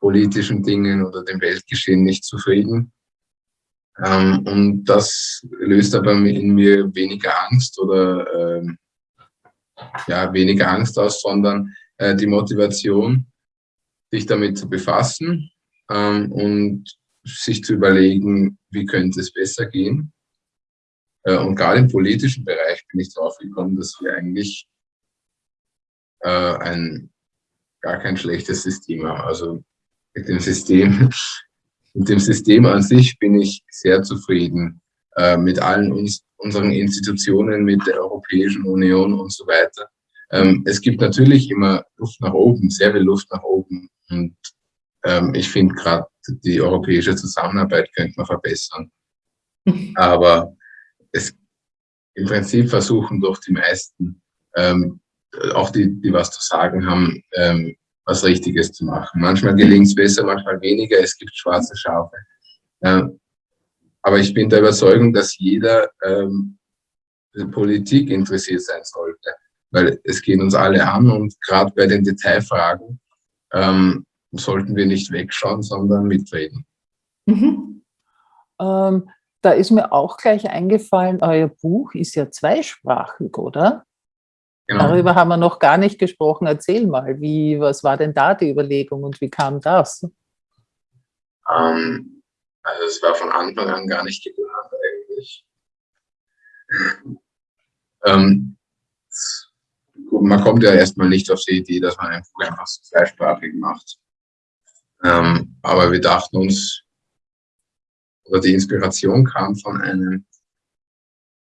Speaker 4: politischen Dingen oder dem Weltgeschehen nicht zufrieden. Ähm, und das löst aber in mir weniger Angst oder ähm, ja, weniger Angst aus, sondern äh, die Motivation, sich damit zu befassen ähm, und sich zu überlegen, wie könnte es besser gehen. Äh, und gerade im politischen Bereich bin ich darauf gekommen, dass wir eigentlich äh, ein gar kein schlechtes System haben. Also mit dem System mit dem System an sich bin ich sehr zufrieden. Äh, mit allen uns, unseren Institutionen, mit der Europäischen Union und so weiter. Ähm, es gibt natürlich immer Luft nach oben, sehr viel Luft nach oben. Und ähm, ich finde gerade die europäische Zusammenarbeit könnte man verbessern. Aber es, im Prinzip versuchen doch die meisten, ähm, auch die, die was zu sagen haben, ähm, was Richtiges zu machen. Manchmal gelingt es besser, manchmal weniger. Es gibt schwarze Schafe. Aber ich bin der Überzeugung, dass jeder ähm, Politik interessiert sein sollte, weil es geht uns alle an und gerade bei den Detailfragen ähm, sollten wir nicht wegschauen, sondern mitreden.
Speaker 3: Mhm. Ähm, da ist mir auch gleich eingefallen, euer Buch ist ja zweisprachig, oder? Genau. Darüber haben wir noch gar nicht gesprochen. Erzähl mal, wie, was war denn da die Überlegung und wie kam das?
Speaker 4: Ähm, also es war von Anfang an gar nicht geplant eigentlich. ähm, man kommt ja erstmal nicht auf die Idee, dass man ein Buch einfach zweisprachig macht. Ähm, aber wir dachten uns, oder die Inspiration kam von einem,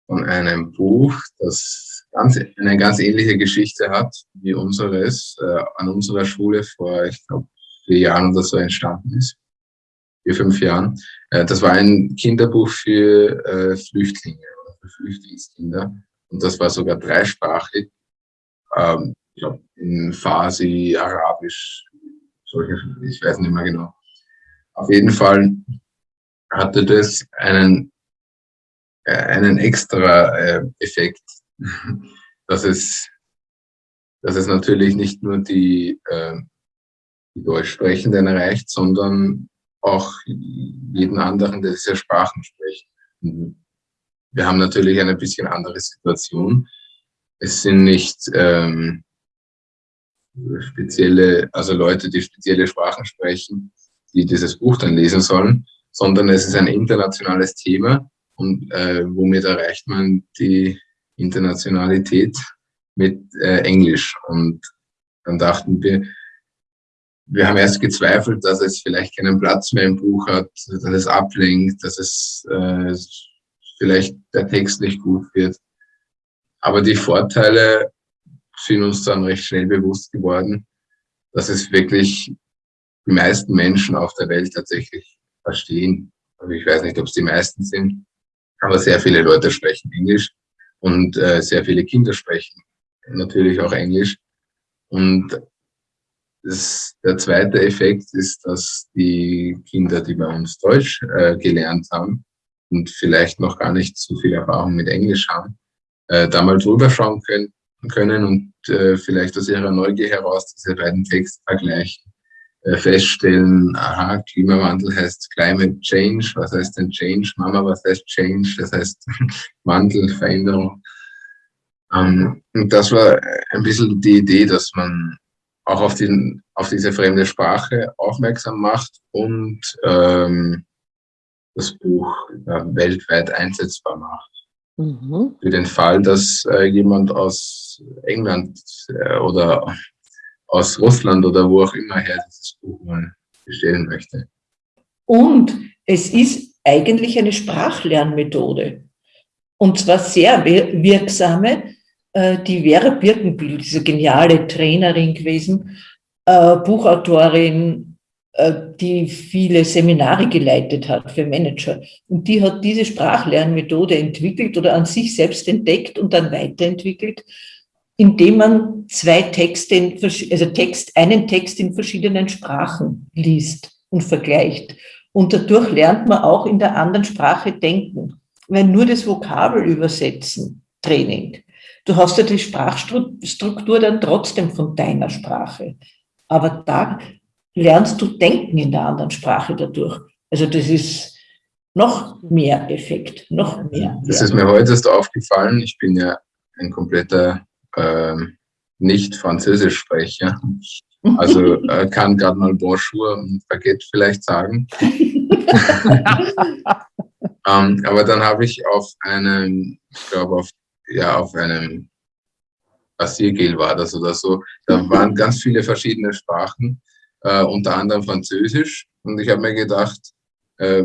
Speaker 4: von einem Buch, das ganz, eine ganz ähnliche Geschichte hat wie unseres, äh, an unserer Schule vor, ich glaube, vier Jahren oder so entstanden ist. Vier, fünf Jahren. Äh, das war ein Kinderbuch für äh, Flüchtlinge für Flüchtlingskinder. Und das war sogar dreisprachig. ähm, ich glaube, in Farsi, Arabisch, solche, ich weiß nicht mehr genau. Auf jeden Fall hatte das einen, äh, einen extra Effekt, dass es, dass es natürlich nicht nur die, die Deutschsprechenden erreicht, sondern auch jeden anderen, der diese Sprachen spricht. Wir haben natürlich eine bisschen andere Situation. Es sind nicht ähm, spezielle, also Leute, die spezielle Sprachen sprechen, die dieses Buch dann lesen sollen, sondern es ist ein internationales Thema und äh, womit erreicht man die Internationalität mit äh, Englisch. Und dann dachten wir, wir haben erst gezweifelt, dass es vielleicht keinen Platz mehr im Buch hat, dass es ablenkt, dass es äh, vielleicht der Text nicht gut wird. Aber die Vorteile sind uns dann recht schnell bewusst geworden, dass es wirklich die meisten Menschen auf der Welt tatsächlich verstehen. Also ich weiß nicht, ob es die meisten sind, aber sehr viele Leute sprechen Englisch und äh, sehr viele Kinder sprechen natürlich auch Englisch. Und das, der zweite Effekt ist, dass die Kinder, die bei uns Deutsch äh, gelernt haben und vielleicht noch gar nicht so viel Erfahrung mit Englisch haben, äh, da mal drüber schauen können, können und äh, vielleicht aus ihrer Neugier heraus diese beiden Texte vergleichen, äh, feststellen, aha, Klimawandel heißt Climate Change, was heißt denn Change? Mama, was heißt Change? Das heißt Wandel, Veränderung. Ähm, und das war ein bisschen die Idee, dass man auch auf, den, auf diese fremde Sprache aufmerksam macht und ähm, das Buch äh, weltweit einsetzbar macht. Mhm. Für den Fall, dass äh, jemand aus England äh, oder aus Russland oder wo auch immer her dieses Buch mal bestellen möchte.
Speaker 5: Und es ist eigentlich eine Sprachlernmethode. Und zwar sehr wirksame. Äh, die Vera Birkenbiel, diese geniale Trainerin gewesen, äh, Buchautorin, äh, die viele Seminare geleitet hat für Manager. Und die hat diese Sprachlernmethode entwickelt oder an sich selbst entdeckt und dann weiterentwickelt, indem man zwei Texte, in, also Text, einen Text in verschiedenen Sprachen liest und vergleicht. Und dadurch lernt man auch in der anderen Sprache denken. Wenn nur das Vokabel übersetzen, Training. Du hast ja die Sprachstruktur dann trotzdem von deiner Sprache. Aber da lernst du denken in der anderen Sprache dadurch. Also das ist noch mehr Effekt, noch mehr.
Speaker 4: Das ist mir heute erst aufgefallen. Ich bin ja ein kompletter äh, Nicht-Französisch-Sprecher. Also äh, kann gerade mal Bonjour und Baguette vielleicht sagen. ähm, aber dann habe ich auf einem, ich glaube auf, ja, auf einem Rasiergel war das oder so, da waren ganz viele verschiedene Sprachen äh, unter anderem Französisch. Und ich habe mir gedacht, äh,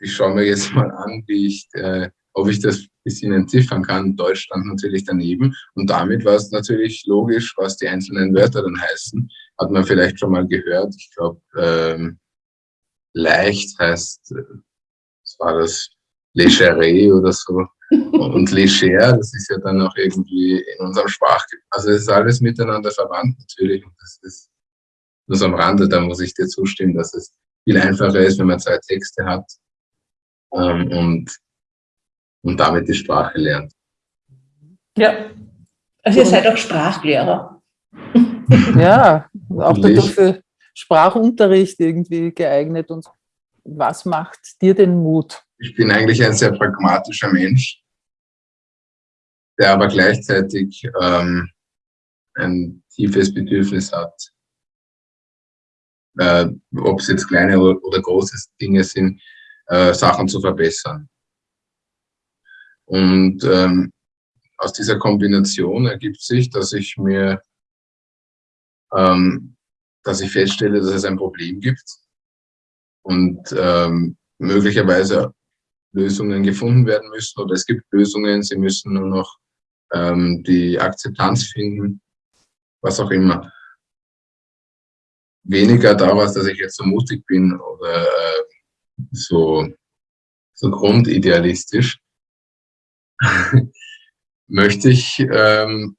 Speaker 4: ich schaue mir jetzt mal an, wie ich, äh, ob ich das ein bisschen entziffern kann. Deutsch stand natürlich daneben. Und damit war es natürlich logisch, was die einzelnen Wörter dann heißen. Hat man vielleicht schon mal gehört. Ich glaube, ähm, leicht heißt, äh, was war das, Légere oder so. Und Leger, das ist ja dann auch irgendwie in unserem Sprachgebrauch. Also es ist alles miteinander verwandt natürlich. Und das ist nur so am Rande, da muss ich dir zustimmen, dass es viel einfacher ist, wenn man zwei Texte hat ähm, und, und damit die Sprache lernt.
Speaker 5: Ja, also ihr seid auch Sprachlehrer.
Speaker 3: Ja, auch dadurch für Sprachunterricht irgendwie geeignet. Und was macht dir den Mut?
Speaker 4: Ich bin eigentlich ein sehr pragmatischer Mensch, der aber gleichzeitig ähm, ein tiefes Bedürfnis hat, äh, ob es jetzt kleine oder, oder große Dinge sind, äh, Sachen zu verbessern. Und ähm, aus dieser Kombination ergibt sich, dass ich mir, ähm, dass ich feststelle, dass es ein Problem gibt und ähm, möglicherweise Lösungen gefunden werden müssen oder es gibt Lösungen, sie müssen nur noch ähm, die Akzeptanz finden, was auch immer. Weniger daraus, dass ich jetzt so mutig bin oder äh, so, so grundidealistisch, möchte ich ähm,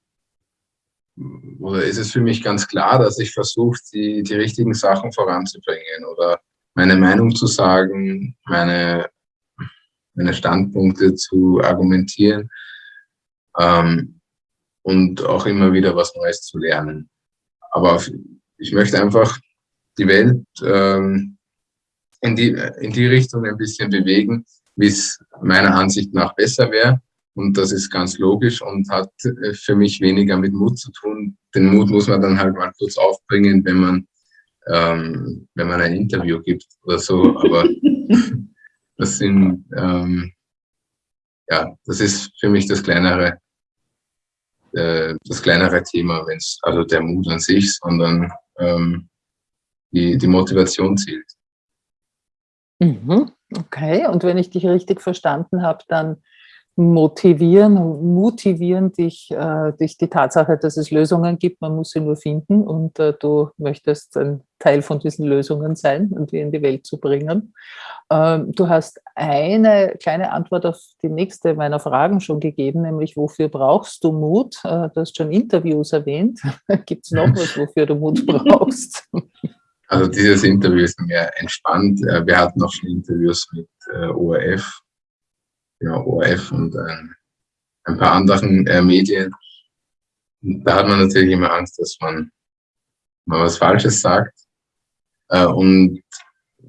Speaker 4: oder ist es für mich ganz klar, dass ich versuche, die, die richtigen Sachen voranzubringen oder meine Meinung zu sagen, meine, meine Standpunkte zu argumentieren ähm, und auch immer wieder was Neues zu lernen. Aber ich möchte einfach die Welt ähm, in, die, in die Richtung ein bisschen bewegen, wie es meiner Ansicht nach besser wäre. Und das ist ganz logisch und hat äh, für mich weniger mit Mut zu tun. Den Mut muss man dann halt mal kurz aufbringen, wenn man, ähm, wenn man ein Interview gibt oder so. Aber das sind, ähm, ja, das ist für mich das kleinere, äh, das kleinere Thema, wenn es also der Mut an sich, sondern ähm, die, die Motivation zählt.
Speaker 3: Mhm. Okay, und wenn ich dich richtig verstanden habe, dann motivieren, motivieren dich, äh, dich die Tatsache, dass es Lösungen gibt, man muss sie nur finden und äh, du möchtest ein Teil von diesen Lösungen sein und die in die Welt zu bringen. Ähm, du hast eine kleine Antwort auf die nächste meiner Fragen schon gegeben, nämlich wofür brauchst du Mut? Äh, du hast schon Interviews erwähnt. Gibt es noch was, wofür du Mut brauchst?
Speaker 4: Also dieses Interview ist mehr entspannt. Äh, wir hatten auch schon Interviews mit äh, ORF ja, ORF und äh, ein paar anderen Medien. Da hat man natürlich immer Angst, dass man mal was Falsches sagt. Äh, und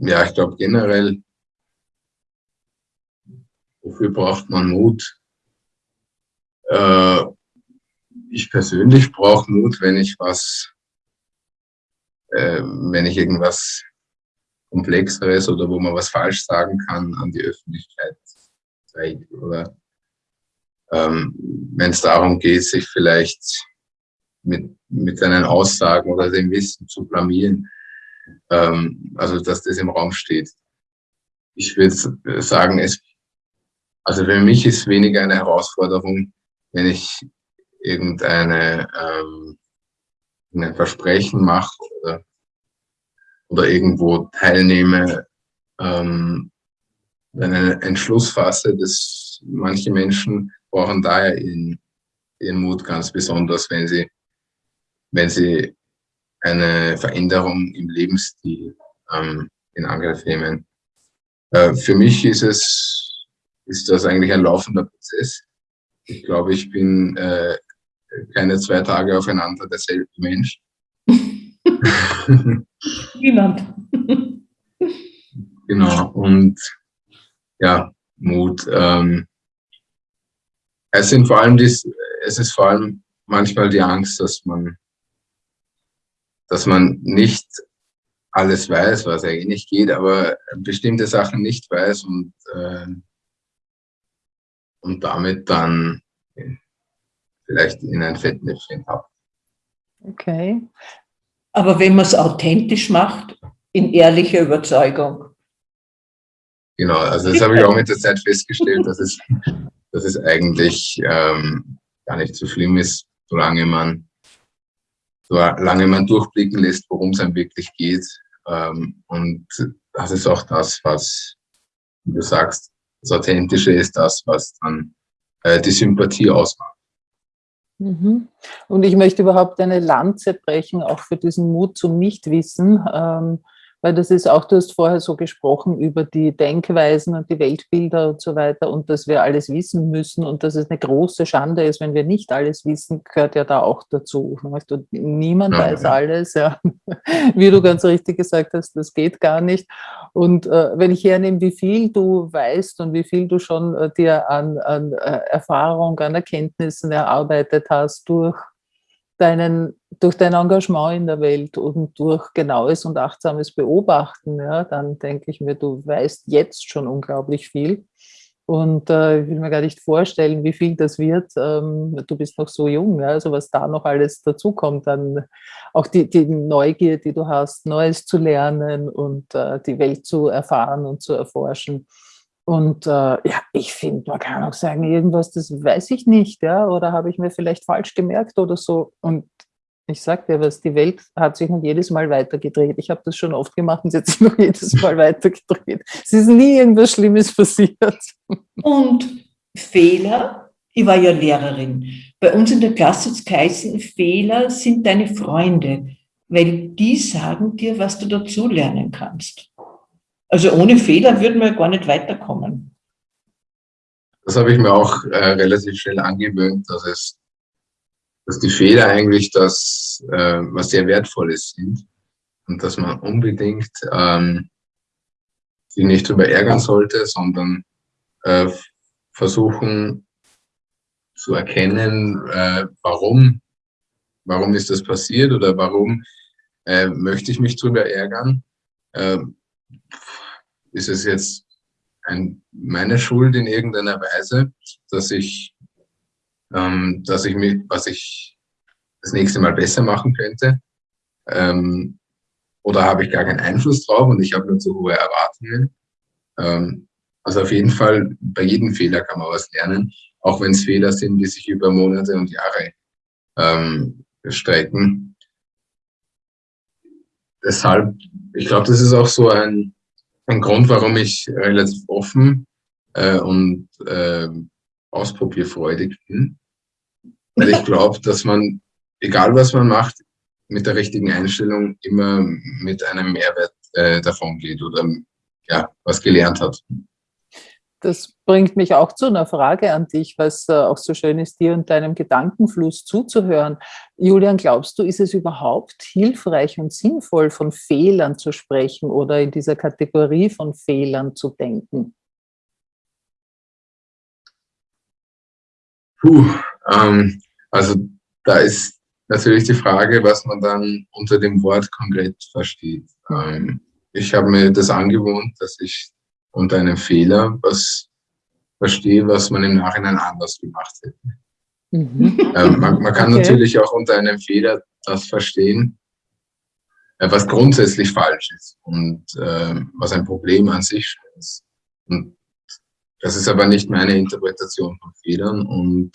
Speaker 4: ja, ich glaube generell, wofür braucht man Mut? Äh, ich persönlich brauche Mut, wenn ich was, äh, wenn ich irgendwas Komplexeres oder wo man was falsch sagen kann, an die Öffentlichkeit trägt oder ähm, wenn es darum geht, sich vielleicht mit, mit seinen Aussagen oder dem Wissen zu blamieren, ähm, also dass das im Raum steht. Ich würde sagen, es, also für mich ist weniger eine Herausforderung, wenn ich irgendeine ähm, ein Versprechen mache oder, oder irgendwo teilnehme, ähm, einen Entschluss fasse, dass manche Menschen brauchen daher ihren, ihren Mut ganz besonders, wenn sie, wenn sie eine Veränderung im Lebensstil ähm, in Angriff nehmen. Äh, für mich ist es, ist das eigentlich ein laufender Prozess. Ich glaube, ich bin äh, keine zwei Tage aufeinander derselbe Mensch.
Speaker 5: Niemand.
Speaker 4: genau. Und ja, Mut. Ähm, es sind vor allem die, es ist vor allem manchmal die Angst, dass man, dass man nicht alles weiß, was eigentlich nicht geht, aber bestimmte Sachen nicht weiß und, äh, und damit dann vielleicht in ein Fettnäpfchen habt.
Speaker 3: Okay.
Speaker 5: Aber wenn man es authentisch macht, in ehrlicher Überzeugung,
Speaker 4: Genau, also das habe ich auch mit der Zeit festgestellt, dass es, dass es eigentlich ähm, gar nicht so schlimm ist, solange man, solange man durchblicken lässt, worum es einem wirklich geht. Ähm, und das ist auch das, was, wie du sagst, das Authentische ist das, was dann äh, die Sympathie ausmacht.
Speaker 3: Mhm. Und ich möchte überhaupt eine Lanze brechen, auch für diesen Mut zum Nichtwissen. Ähm, weil das ist auch, du hast vorher so gesprochen über die Denkweisen und die Weltbilder und so weiter und dass wir alles wissen müssen und dass es eine große Schande ist, wenn wir nicht alles wissen, gehört ja da auch dazu. Niemand ja, weiß ja. alles, ja. wie du ganz richtig gesagt hast, das geht gar nicht. Und äh, wenn ich hernehme, wie viel du weißt und wie viel du schon äh, dir an, an äh, Erfahrung, an Erkenntnissen erarbeitet hast durch deinen, durch dein Engagement in der Welt und durch genaues und achtsames Beobachten, ja, dann denke ich mir, du weißt jetzt schon unglaublich viel. Und äh, ich will mir gar nicht vorstellen, wie viel das wird. Ähm, du bist noch so jung, ja, also was da noch alles dazukommt, dann auch die, die Neugier, die du hast, Neues zu lernen und äh, die Welt zu erfahren und zu erforschen. Und äh, ja, ich finde, man kann auch sagen, irgendwas, das weiß ich nicht, ja, oder habe ich mir vielleicht falsch gemerkt oder so. Und ich sage dir was, die Welt hat sich noch jedes Mal weitergedreht. Ich habe das schon oft gemacht und sie hat sich noch jedes Mal weitergedreht. Es ist nie irgendwas Schlimmes passiert.
Speaker 5: Und Fehler, ich war ja Lehrerin. bei uns in der Klasse hat es geheißen, Fehler sind deine Freunde, weil die sagen dir, was du dazu lernen kannst. Also ohne Fehler würden wir gar nicht weiterkommen.
Speaker 4: Das habe ich mir auch äh, relativ schnell angewöhnt, dass es, dass die Fehler eigentlich das, äh, was sehr Wertvolles sind und dass man unbedingt ähm, sich nicht darüber ärgern sollte, sondern äh, versuchen zu erkennen, äh, warum, warum ist das passiert oder warum äh, möchte ich mich darüber ärgern. Äh, ist es jetzt ein, meine Schuld in irgendeiner Weise, dass ich, ähm, dass ich mich, was ich das nächste Mal besser machen könnte? Ähm, oder habe ich gar keinen Einfluss drauf und ich habe nur zu hohe Erwartungen? Ähm, also auf jeden Fall, bei jedem Fehler kann man was lernen, auch wenn es Fehler sind, die sich über Monate und Jahre ähm, strecken. Deshalb, ich glaube, das ist auch so ein, ein Grund, warum ich relativ offen äh, und äh, ausprobierfreudig bin. Weil ich glaube, dass man, egal was man macht, mit der richtigen Einstellung immer mit einem Mehrwert äh, davon geht oder ja, was gelernt hat.
Speaker 3: Das bringt mich auch zu einer Frage an dich, was äh, auch so schön ist, dir und deinem Gedankenfluss zuzuhören. Julian, glaubst du, ist es überhaupt hilfreich und sinnvoll, von Fehlern zu sprechen oder in dieser Kategorie von Fehlern zu denken?
Speaker 4: Puh, ähm, also da ist natürlich die Frage, was man dann unter dem Wort konkret versteht. Ähm, ich habe mir das angewohnt, dass ich unter einem Fehler was verstehe, was man im Nachhinein anders gemacht hätte. Mhm. Ähm, man, man, kann okay. natürlich auch unter einem Fehler das verstehen, äh, was grundsätzlich falsch ist und äh, was ein Problem an sich ist. Und das ist aber nicht meine Interpretation von Fehlern und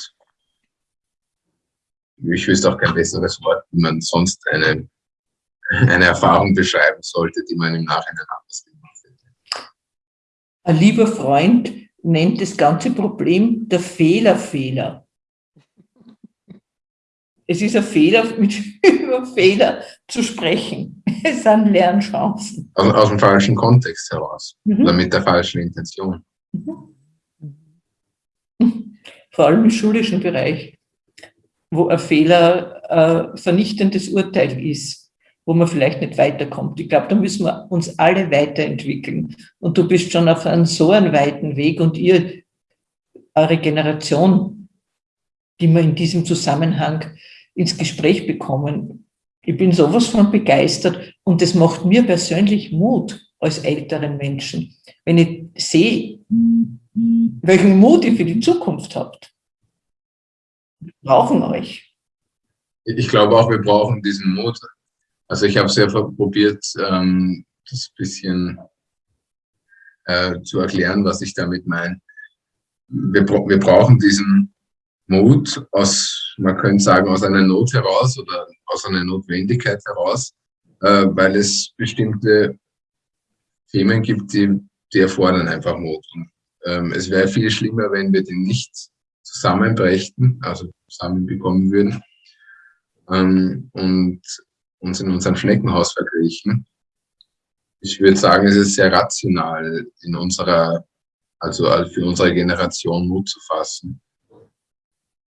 Speaker 4: ich wüsste auch kein besseres Wort, wie man sonst eine, eine Erfahrung beschreiben sollte, die man im Nachhinein anders.
Speaker 5: Ein lieber Freund nennt das ganze Problem der Fehlerfehler. Es ist ein Fehler, mit, über Fehler zu sprechen. Es sind Lernchancen.
Speaker 4: Aus, aus dem falschen Kontext heraus mhm. oder mit der falschen Intention. Mhm.
Speaker 5: Vor allem im schulischen Bereich, wo ein Fehler ein vernichtendes Urteil ist, wo man vielleicht nicht weiterkommt. Ich glaube, da müssen wir uns alle weiterentwickeln. Und du bist schon auf einem so einen weiten Weg und ihr, eure Generation, die wir in diesem Zusammenhang ins Gespräch bekommen, ich bin sowas von begeistert und das macht mir persönlich Mut als älteren Menschen, wenn ich sehe, welchen Mut ihr für die Zukunft habt. Wir brauchen euch.
Speaker 4: Ich glaube auch, wir brauchen diesen Mut. Also ich habe sehr probiert, ähm, das bisschen äh, zu erklären, was ich damit meine. Wir, wir brauchen diesen Mut aus, man könnte sagen, aus einer Not heraus oder aus einer Notwendigkeit heraus, äh, weil es bestimmte Themen gibt, die, die erfordern einfach Mut. Und ähm, es wäre viel schlimmer, wenn wir den nicht zusammenbrächten, also zusammenbekommen würden ähm, und uns in unserem Schneckenhaus verkriechen. Ich würde sagen, es ist sehr rational in unserer, also für unsere Generation Mut zu fassen,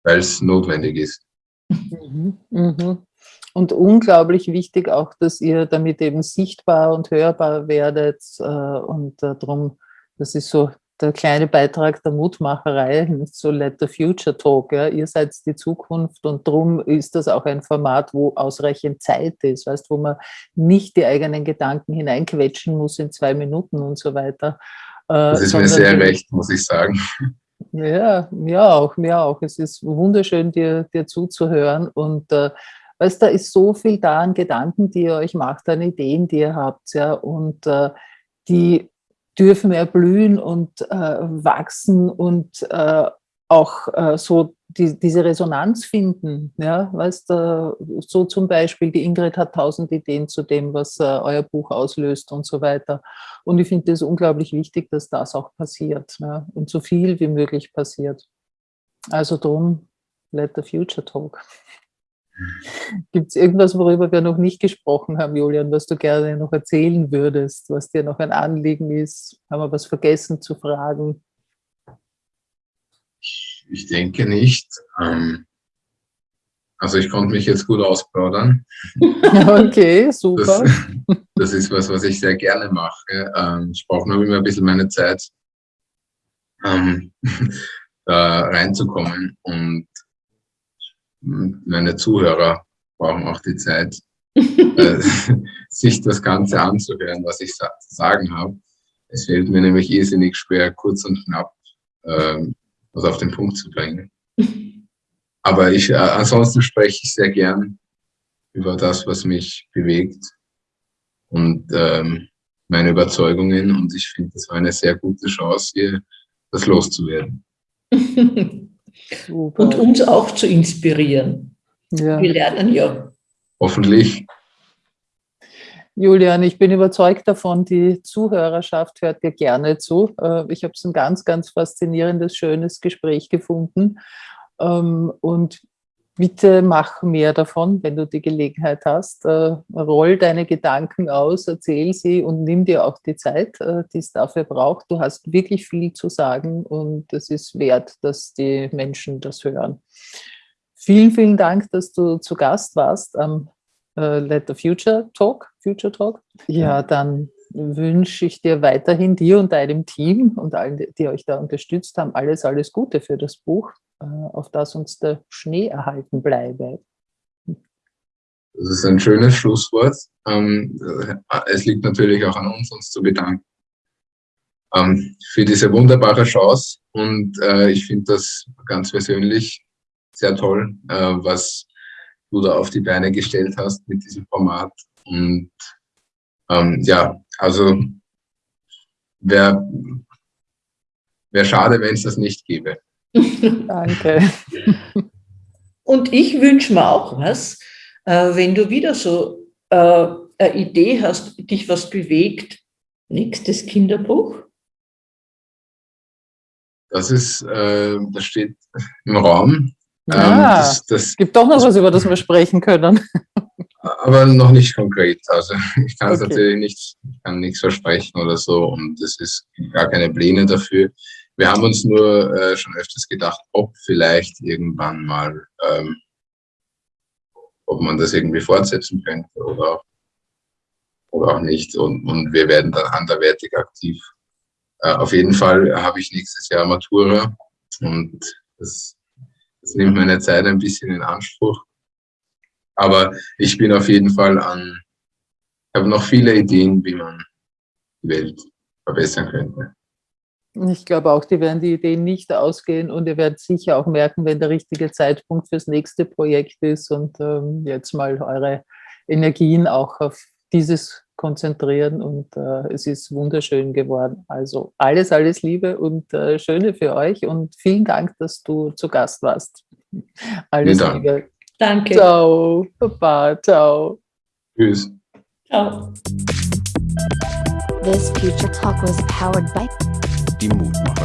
Speaker 4: weil es notwendig ist.
Speaker 3: Mhm, mhm. Und unglaublich wichtig auch, dass ihr damit eben sichtbar und hörbar werdet äh, und äh, darum, das ist so der kleine Beitrag der Mutmacherei, so Let the Future Talk. Ja. Ihr seid die Zukunft und darum ist das auch ein Format, wo ausreichend Zeit ist, weißt, wo man nicht die eigenen Gedanken hineinquetschen muss in zwei Minuten und so weiter.
Speaker 4: Äh, das ist mir sehr recht, muss ich sagen.
Speaker 3: Ja, mir auch, mir auch. Es ist wunderschön, dir, dir zuzuhören und äh, weißt, da ist so viel da an Gedanken, die ihr euch macht, an Ideen, die ihr habt, ja, und äh, die dürfen erblühen und äh, wachsen und äh, auch äh, so die, diese Resonanz finden. Ja, weißt du, so zum Beispiel, die Ingrid hat tausend Ideen zu dem, was äh, euer Buch auslöst und so weiter. Und ich finde es unglaublich wichtig, dass das auch passiert ja, und so viel wie möglich passiert. Also darum Let the Future Talk. Gibt es irgendwas, worüber wir noch nicht gesprochen haben, Julian, was du gerne noch erzählen würdest, was dir noch ein Anliegen ist? Haben wir was vergessen zu fragen?
Speaker 4: Ich denke nicht. Ähm, also ich konnte mich jetzt gut ausplaudern.
Speaker 3: Okay, super.
Speaker 4: Das, das, ist was, was ich sehr gerne mache. Ähm, ich brauche nur immer ein bisschen meine Zeit, ähm, da reinzukommen. Und meine Zuhörer brauchen auch die Zeit, äh, sich das Ganze anzuhören, was ich zu sagen habe. Es fällt mir nämlich irrsinnig schwer, kurz und knapp ähm, was auf den Punkt zu bringen. Aber ich, äh, ansonsten spreche ich sehr gern über das, was mich bewegt und ähm, meine Überzeugungen. Und ich finde, das war eine sehr gute Chance, hier das loszuwerden.
Speaker 5: und uns auch zu inspirieren. Ja. Wir lernen ja.
Speaker 4: Hoffentlich.
Speaker 3: Julian, ich bin überzeugt davon, die Zuhörerschaft hört dir gerne zu. Äh, ich habe es ein ganz, ganz faszinierendes, schönes Gespräch gefunden. Ähm, und bitte mach mehr davon, wenn du die Gelegenheit hast. Äh, roll deine Gedanken aus, erzähl sie und nimm dir auch die Zeit, äh, die es dafür braucht. Du hast wirklich viel zu sagen und es ist wert, dass die Menschen das hören. Vielen, vielen Dank, dass du zu Gast warst am äh, Let the Future Talk. Future Talk. Ja, dann wünsche ich dir weiterhin, dir und deinem Team und allen, die euch da unterstützt haben, alles, alles Gute für das Buch. Äh, auf das uns der Schnee erhalten bleibe.
Speaker 4: Das ist ein schönes Schlusswort. Ähm, es liegt natürlich auch an uns, uns zu bedanken ähm, für diese wunderbare Chance. Und äh, ich finde das ganz persönlich sehr toll, äh, was du da auf die Beine gestellt hast mit diesem Format. Und ähm, ja, also wäre wär schade, wenn es das nicht gäbe.
Speaker 3: Danke.
Speaker 5: Und ich wünsche mir auch was, äh, wenn du wieder so äh, eine Idee hast, dich was bewegt, nächstes Kinderbuch?
Speaker 4: Das ist, äh, das steht im Raum.
Speaker 3: Ja, ähm, das, das gibt doch noch was, über das wir sprechen können.
Speaker 4: Aber noch nicht konkret. Also ich kann es okay. natürlich nicht, ich kann nichts versprechen oder so und es ist gar keine Pläne dafür. Wir haben uns nur äh, schon öfters gedacht, ob vielleicht irgendwann mal, ähm, ob man das irgendwie fortsetzen könnte oder oder auch nicht. Und, und wir werden dann anderwertig aktiv. Äh, auf jeden Fall habe ich nächstes Jahr Matura und das, das nimmt meine Zeit ein bisschen in Anspruch. Aber ich bin auf jeden Fall an, habe noch viele Ideen, wie man die Welt verbessern könnte.
Speaker 3: Ich glaube auch, die werden die Ideen nicht ausgehen und ihr werdet sicher auch merken, wenn der richtige Zeitpunkt fürs nächste Projekt ist und ähm, jetzt mal eure Energien auch auf dieses konzentrieren und äh, es ist wunderschön geworden. Also alles, alles Liebe und äh, Schöne für euch und vielen Dank, dass du zu Gast warst. Alles Liebe.
Speaker 5: Danke.
Speaker 3: Ciao. Baba. Ciao.
Speaker 4: Tschüss.
Speaker 5: Ciao.
Speaker 1: This future talk was powered by
Speaker 2: die Mutmacher.